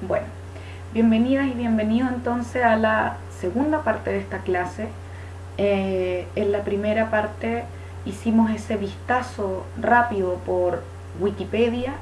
Bueno, bienvenidas y bienvenidos entonces a la segunda parte de esta clase. Eh, en la primera parte hicimos ese vistazo rápido por Wikipedia,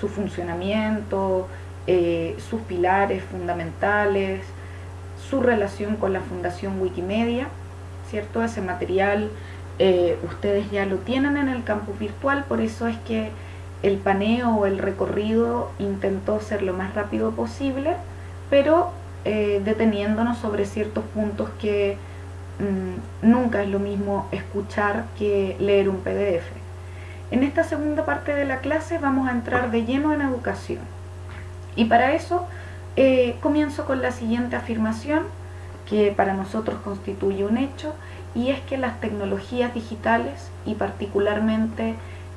su funcionamiento, eh, sus pilares fundamentales, su relación con la Fundación Wikimedia, ¿cierto? Ese material eh, ustedes ya lo tienen en el campus virtual, por eso es que el paneo o el recorrido intentó ser lo más rápido posible, pero eh, deteniéndonos sobre ciertos puntos que mm, nunca es lo mismo escuchar que leer un PDF. En esta segunda parte de la clase vamos a entrar de lleno en educación. Y para eso eh, comienzo con la siguiente afirmación, que para nosotros constituye un hecho, y es que las tecnologías digitales y particularmente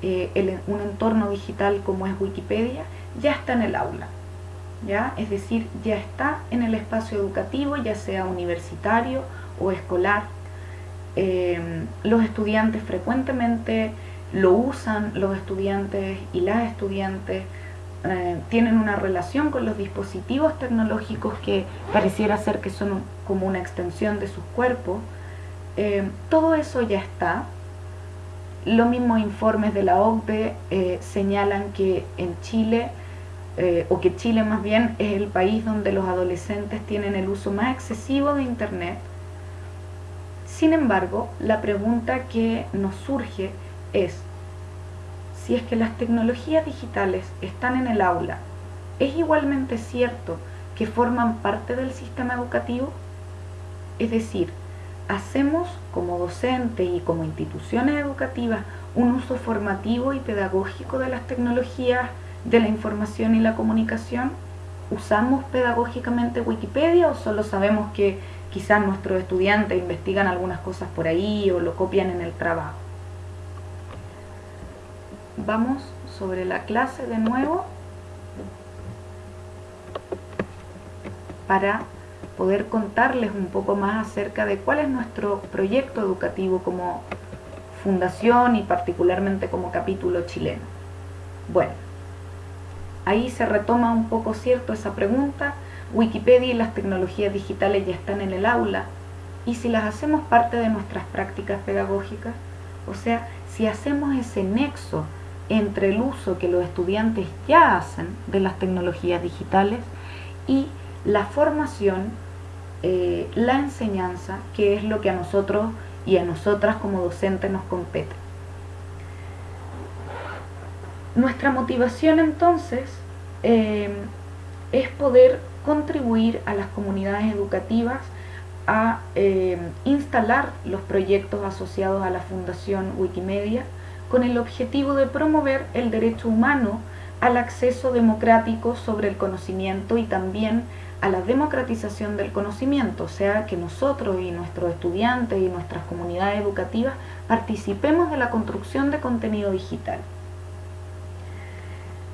eh, un entorno digital como es Wikipedia ya está en el aula. ¿ya? Es decir, ya está en el espacio educativo, ya sea universitario o escolar. Eh, los estudiantes frecuentemente lo usan, los estudiantes y las estudiantes eh, tienen una relación con los dispositivos tecnológicos que pareciera ser que son como una extensión de sus cuerpos. todo eso ya está, los mismos informes de la OCDE eh, señalan que en Chile, eh, o que Chile más bien es el país donde los adolescentes tienen el uso más excesivo de Internet. Sin embargo, la pregunta que nos surge es, si es que las tecnologías digitales están en el aula, ¿es igualmente cierto que forman parte del sistema educativo? Es decir, hacemos como docentes y como instituciones educativas un uso formativo y pedagógico de las tecnologías de la información y la comunicación? ¿Usamos pedagógicamente Wikipedia o solo sabemos que quizás nuestros estudiantes investigan algunas cosas por ahí o lo copian en el trabajo? Vamos sobre la clase de nuevo para poder contarles un poco más acerca de cuál es nuestro proyecto educativo como fundación y particularmente como capítulo chileno. Bueno, ahí se retoma un poco cierto esa pregunta, Wikipedia y las tecnologías digitales ya están en el aula, y si las hacemos parte de nuestras prácticas pedagógicas, o sea, si hacemos ese nexo entre el uso que los estudiantes ya hacen de las tecnologías digitales y la formación eh, la enseñanza, que es lo que a nosotros y a nosotras como docentes nos compete. Nuestra motivación entonces eh, es poder contribuir a las comunidades educativas a eh, instalar los proyectos asociados a la Fundación Wikimedia con el objetivo de promover el derecho humano al acceso democrático sobre el conocimiento y también a la democratización del conocimiento, o sea, que nosotros y nuestros estudiantes y nuestras comunidades educativas participemos de la construcción de contenido digital.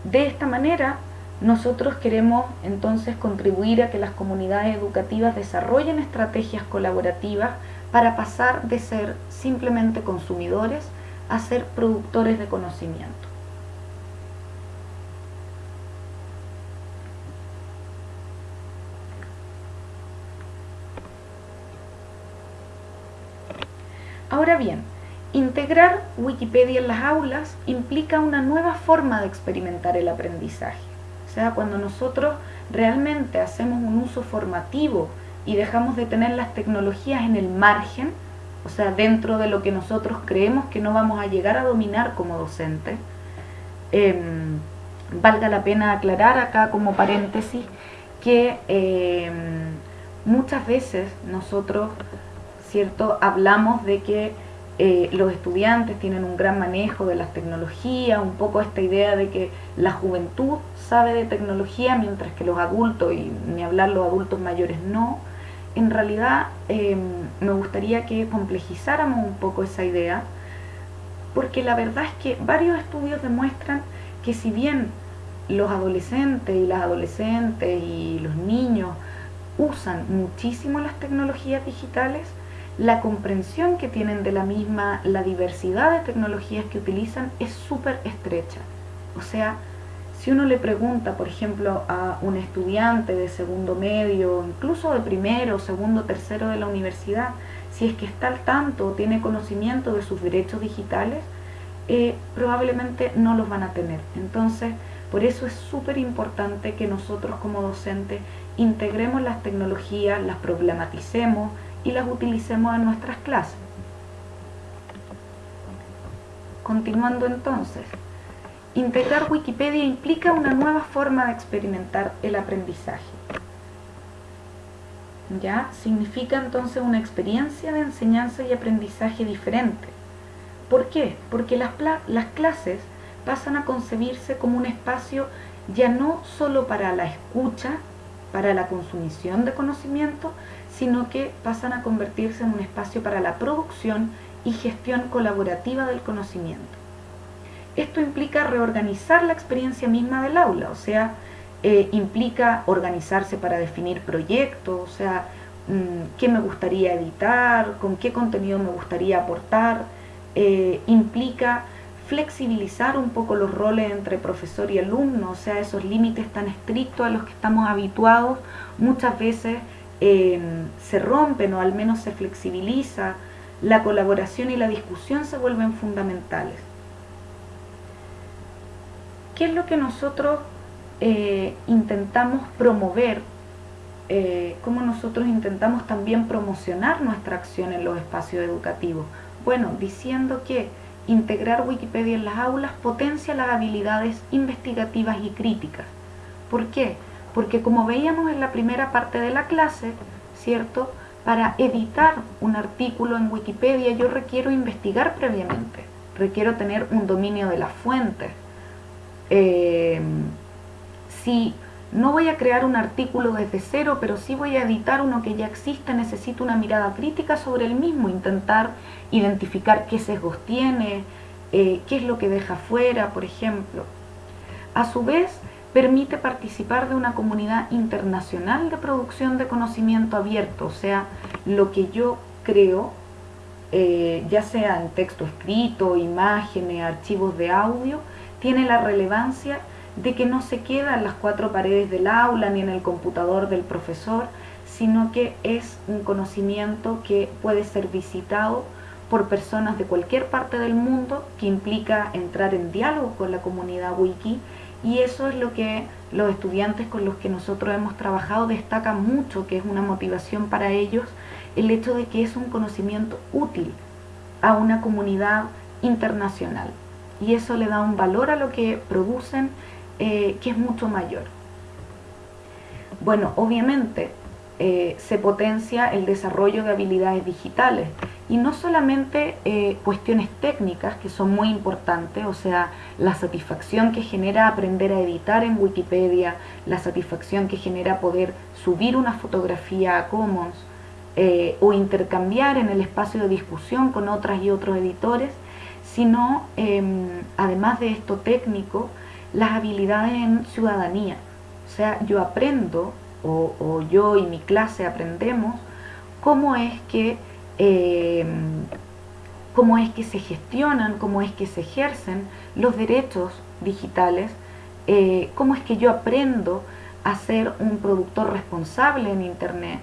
De esta manera, nosotros queremos entonces contribuir a que las comunidades educativas desarrollen estrategias colaborativas para pasar de ser simplemente consumidores a ser productores de conocimiento. Bien, integrar Wikipedia en las aulas implica una nueva forma de experimentar el aprendizaje. O sea, cuando nosotros realmente hacemos un uso formativo y dejamos de tener las tecnologías en el margen, o sea, dentro de lo que nosotros creemos que no vamos a llegar a dominar como docentes, em, valga la pena aclarar acá como paréntesis que em, muchas veces nosotros ¿cierto? Hablamos de que eh, los estudiantes tienen un gran manejo de las tecnologías, un poco esta idea de que la juventud sabe de tecnología mientras que los adultos, y ni hablar los adultos mayores no. En realidad em, me gustaría que complejizáramos un poco esa idea, porque la verdad es que varios estudios demuestran que si bien los adolescentes y las adolescentes y los niños usan muchísimo las tecnologías digitales, la comprensión que tienen de la misma, la diversidad de tecnologías que utilizan es súper estrecha. O sea, Si uno le pregunta, por ejemplo, a un estudiante de segundo medio, incluso de primero, segundo, tercero de la universidad, si es que está al tanto o tiene conocimiento de sus derechos digitales, eh, probablemente no los van a tener. Entonces, por eso es súper importante que nosotros como docentes integremos las tecnologías, las problematicemos y las utilicemos en nuestras clases. Continuando entonces, integrar Wikipedia implica una nueva forma de experimentar el aprendizaje. ¿Ya? Significa entonces una experiencia de enseñanza y aprendizaje diferente. ¿Por qué? Porque las, las clases pasan a concebirse como un espacio ya no solo para la escucha, para la consumición de conocimiento, sino que pasan a convertirse en un espacio para la producción y gestión colaborativa del conocimiento. Esto implica reorganizar la experiencia misma del aula, o sea, eh, implica organizarse para definir proyectos, o sea, mm, qué me gustaría editar, con qué contenido me gustaría aportar, eh, implica flexibilizar un poco los roles entre profesor y alumno, o sea, esos límites tan estrictos a los que estamos habituados, muchas veces eh, se rompen o al menos se flexibiliza, la colaboración y la discusión se vuelven fundamentales. ¿Qué es lo que nosotros eh, intentamos promover? Eh, ¿Cómo nosotros intentamos también promocionar nuestra acción en los espacios educativos? Bueno, diciendo que integrar Wikipedia en las aulas potencia las habilidades investigativas y críticas. ¿Por qué? Porque como veíamos en la primera parte de la clase, ¿cierto? Para editar un artículo en Wikipedia yo requiero investigar previamente, requiero tener un dominio de las fuentes. Eh, no voy a crear un artículo desde cero, pero sí voy a editar uno que ya existe, necesito una mirada crítica sobre el mismo, intentar identificar qué sesgos tiene, eh, qué es lo que deja fuera, por ejemplo. A su vez, permite participar de una comunidad internacional de producción de conocimiento abierto, o sea, lo que yo creo, eh, ya sea en texto escrito, imágenes, archivos de audio, tiene la relevancia de que no se queda en las cuatro paredes del aula ni en el computador del profesor, sino que es un conocimiento que puede ser visitado por personas de cualquier parte del mundo, que implica entrar en diálogo con la comunidad wiki y eso es lo que los estudiantes con los que nosotros hemos trabajado destacan mucho, que es una motivación para ellos, el hecho de que es un conocimiento útil a una comunidad internacional. Y eso le da un valor a lo que producen eh, que es mucho mayor. Bueno, obviamente eh, se potencia el desarrollo de habilidades digitales y no solamente eh, cuestiones técnicas que son muy importantes, o sea, la satisfacción que genera aprender a editar en Wikipedia, la satisfacción que genera poder subir una fotografía a Commons o intercambiar en el espacio de discusión con otras y otros editores, sino em, además de esto técnico, las habilidades en ciudadanía. O sea, yo aprendo, o, yo y mi clase aprendemos, cómo es que eh, cómo es que se gestionan, cómo es que se ejercen los derechos digitales, eh, cómo es que yo aprendo a ser un productor responsable en Internet.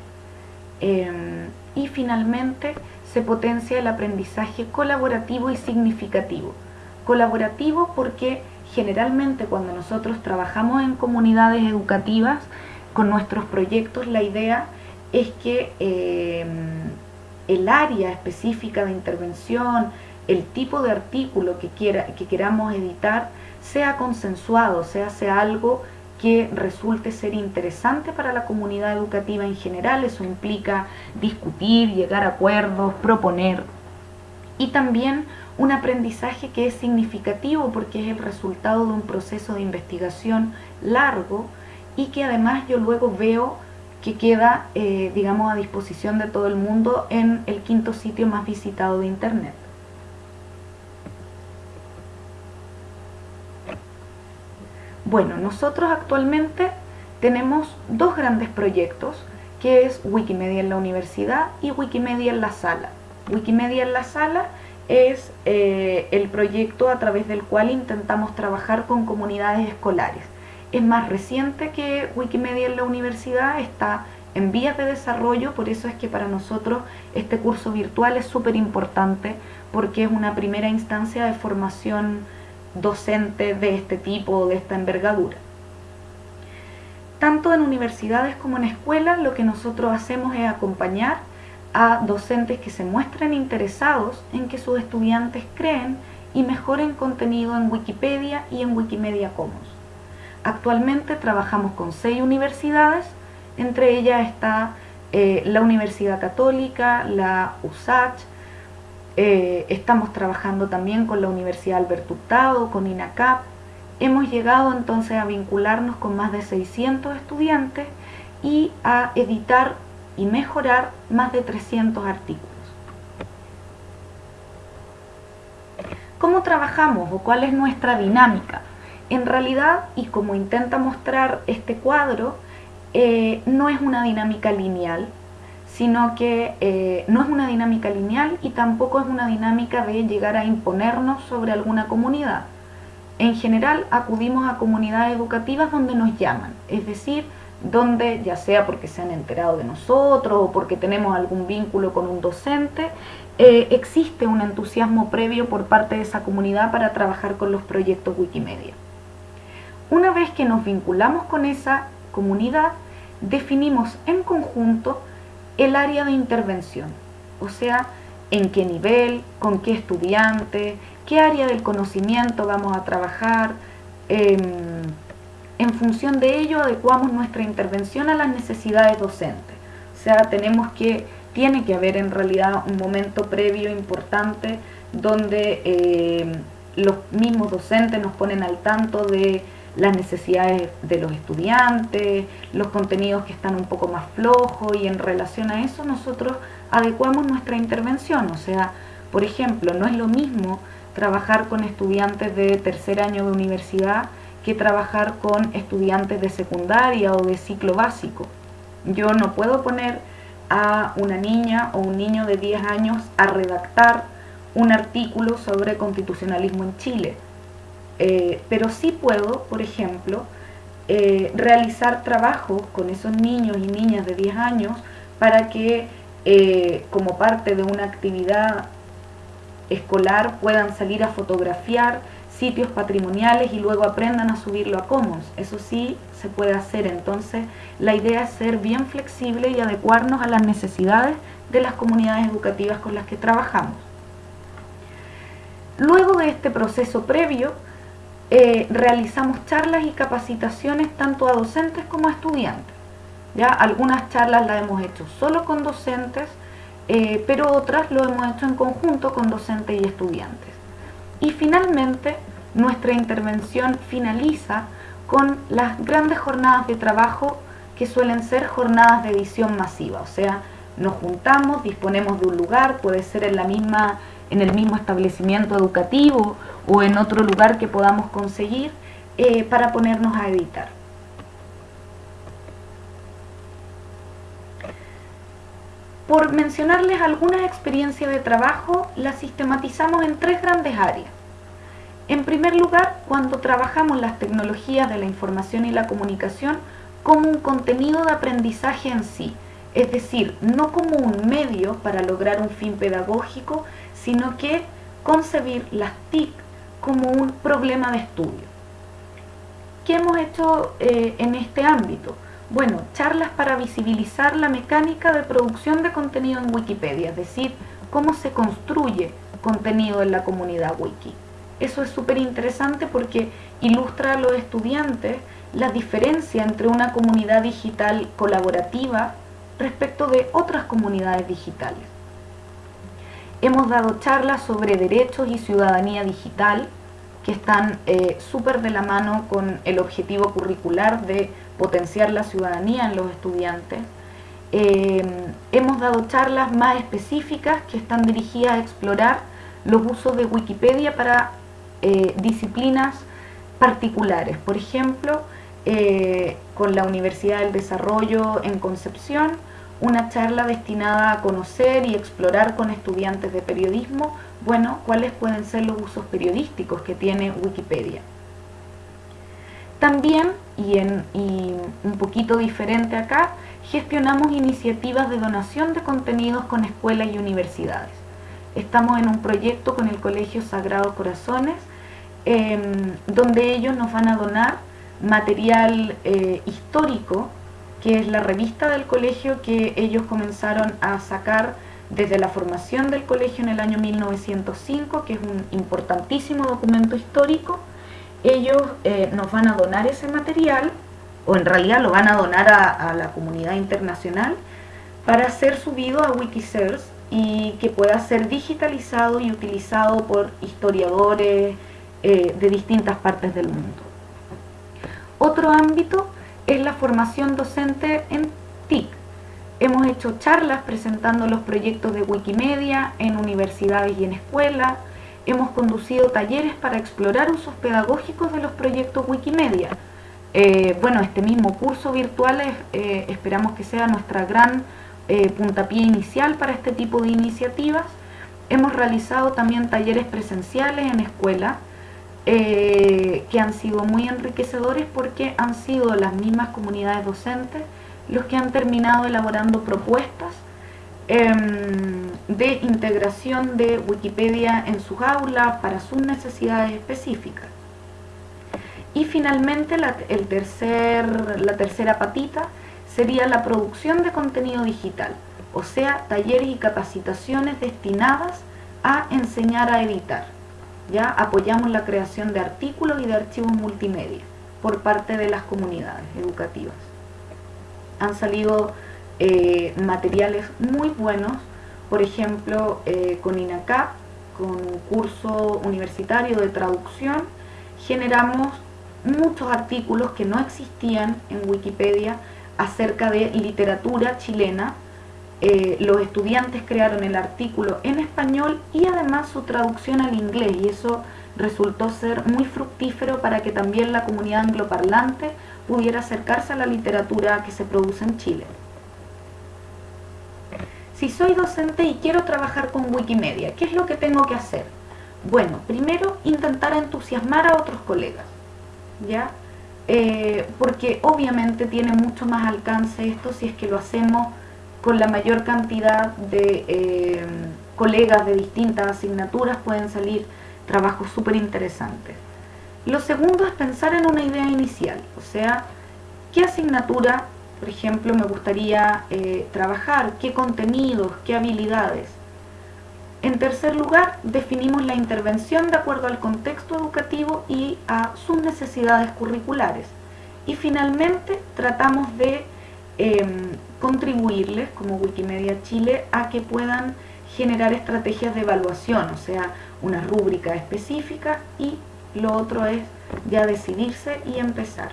Eh, y finalmente se potencia el aprendizaje colaborativo y significativo. Colaborativo porque generalmente cuando nosotros trabajamos en comunidades educativas con nuestros proyectos, la idea es que el área específica de intervención, el tipo de artículo que, quiera, que queramos editar, sea consensuado, sea, sea algo que resulte ser interesante para la comunidad educativa en general. Eso implica discutir, llegar a acuerdos, proponer. Y también un aprendizaje que es significativo porque es el resultado de un proceso de investigación largo y que además yo luego veo que queda, eh, digamos, a disposición de todo el mundo en el quinto sitio más visitado de Internet. Bueno, nosotros actualmente tenemos dos grandes proyectos, que es Wikimedia en la universidad y Wikimedia en la sala. Wikimedia en la sala es eh, el proyecto a través del cual intentamos trabajar con comunidades escolares es más reciente que Wikimedia en la universidad, está en vías de desarrollo, por eso es que para nosotros este curso virtual es súper importante porque es una primera instancia de formación docente de este tipo, de esta envergadura. Tanto en universidades como en escuelas lo que nosotros hacemos es acompañar a docentes que se muestren interesados en que sus estudiantes creen y mejoren contenido en Wikipedia y en Wikimedia Commons. Actualmente trabajamos con seis universidades, entre ellas está eh, la Universidad Católica, la USACH, eh, estamos trabajando también con la Universidad Alberto Hurtado, con INACAP. Hemos llegado entonces a vincularnos con más de 600 estudiantes y a editar y mejorar más de 300 artículos. ¿Cómo trabajamos o cuál es nuestra dinámica? En realidad, y como intenta mostrar este cuadro, eh, no es una dinámica lineal, sino que eh, no es una dinámica lineal y tampoco es una dinámica de llegar a imponernos sobre alguna comunidad. En general acudimos a comunidades educativas donde nos llaman, es decir, donde ya sea porque se han enterado de nosotros o porque tenemos algún vínculo con un docente, eh, existe un entusiasmo previo por parte de esa comunidad para trabajar con los proyectos Wikimedia. Una vez que nos vinculamos con esa comunidad, definimos en conjunto el área de intervención, o sea, en qué nivel, con qué estudiante, qué área del conocimiento vamos a trabajar, em, en función de ello adecuamos nuestra intervención a las necesidades docentes. O sea, tenemos que, tiene que haber en realidad un momento previo importante donde eh, los mismos docentes nos ponen al tanto de las necesidades de los estudiantes, los contenidos que están un poco más flojos y en relación a eso nosotros adecuamos nuestra intervención. O sea, por ejemplo, no es lo mismo trabajar con estudiantes de tercer año de universidad que trabajar con estudiantes de secundaria o de ciclo básico. Yo no puedo poner a una niña o un niño de 10 años a redactar un artículo sobre constitucionalismo en Chile. Eh, pero sí puedo, por ejemplo, eh, realizar trabajos con esos niños y niñas de 10 años para que eh, como parte de una actividad escolar puedan salir a fotografiar sitios patrimoniales y luego aprendan a subirlo a Commons. Eso sí se puede hacer, entonces la idea es ser bien flexible y adecuarnos a las necesidades de las comunidades educativas con las que trabajamos. Luego de este proceso previo, eh, realizamos charlas y capacitaciones tanto a docentes como a estudiantes. ¿ya? Algunas charlas las hemos hecho solo con docentes, eh, pero otras lo hemos hecho en conjunto con docentes y estudiantes. Y finalmente, nuestra intervención finaliza con las grandes jornadas de trabajo que suelen ser jornadas de edición masiva, o sea, nos juntamos, disponemos de un lugar, puede ser en, la misma, en el mismo establecimiento educativo o en otro lugar que podamos conseguir eh, para ponernos a editar. Por mencionarles algunas experiencias de trabajo, las sistematizamos en tres grandes áreas. En primer lugar, cuando trabajamos las tecnologías de la información y la comunicación como un contenido de aprendizaje en sí, es decir, no como un medio para lograr un fin pedagógico, sino que concebir las TIC como un problema de estudio. ¿Qué hemos hecho eh, en este ámbito? Bueno, charlas para visibilizar la mecánica de producción de contenido en Wikipedia, es decir, cómo se construye contenido en la comunidad wiki. Eso es súper interesante porque ilustra a los estudiantes la diferencia entre una comunidad digital colaborativa respecto de otras comunidades digitales. Hemos dado charlas sobre derechos y ciudadanía digital que están eh, súper de la mano con el objetivo curricular de potenciar la ciudadanía en los estudiantes. Eh, hemos dado charlas más específicas que están dirigidas a explorar los usos de Wikipedia para eh, disciplinas particulares. Por ejemplo, eh, con la Universidad del Desarrollo en Concepción, una charla destinada a conocer y explorar con estudiantes de periodismo, bueno, cuáles pueden ser los usos periodísticos que tiene Wikipedia. También y, en, y un poquito diferente acá, gestionamos iniciativas de donación de contenidos con escuelas y universidades. Estamos en un proyecto con el Colegio Sagrado Corazones, em, donde ellos nos van a donar material eh, histórico, que es la revista del colegio que ellos comenzaron a sacar desde la formación del colegio en el año 1905, que es un importantísimo documento histórico. Ellos eh, nos van a donar ese material o en realidad lo van a donar a, la comunidad internacional para ser subido a Wikisource y que pueda ser digitalizado y utilizado por historiadores eh, de distintas partes del mundo. Otro ámbito es la formación docente en TIC. Hemos hecho charlas presentando los proyectos de Wikimedia en universidades y en escuelas. Hemos conducido talleres para explorar usos pedagógicos de los proyectos Wikimedia eh, bueno, este mismo curso virtual eh, esperamos que sea nuestra gran eh, puntapié inicial para este tipo de iniciativas. Hemos realizado también talleres presenciales en escuela que han sido muy enriquecedores porque han sido las mismas comunidades docentes los que han terminado elaborando propuestas em, de integración de Wikipedia en sus aulas para sus necesidades específicas. Y finalmente la, el tercer, la tercera patita sería la producción de contenido digital, o sea, talleres y capacitaciones destinadas a enseñar a editar. Ya apoyamos la creación de artículos y de archivos multimedia por parte de las comunidades educativas. Han salido eh, materiales muy buenos, por ejemplo, eh, con INACAP, con un curso universitario de traducción, generamos muchos artículos que no existían en Wikipedia acerca de literatura chilena. Eh, los estudiantes crearon el artículo en español y además su traducción al inglés y eso resultó ser muy fructífero para que también la comunidad angloparlante pudiera acercarse a la literatura que se produce en Chile. Si soy docente y quiero trabajar con Wikimedia, ¿qué es lo que tengo que hacer? Bueno, primero intentar entusiasmar a otros colegas. ¿ya? Eh, porque obviamente tiene mucho más alcance esto si es que lo hacemos con la mayor cantidad de eh, colegas de distintas asignaturas, pueden salir trabajos súper interesantes. Lo segundo es pensar en una idea inicial, o sea, qué asignatura, por ejemplo, me gustaría eh, trabajar, qué contenidos, qué habilidades. En tercer lugar, definimos la intervención de acuerdo al contexto educativo y a sus necesidades curriculares. Y finalmente, tratamos de em, contribuirles, como Wikimedia Chile, a que puedan generar estrategias de evaluación, o sea, una rúbrica específica y lo otro es ya decidirse y empezar.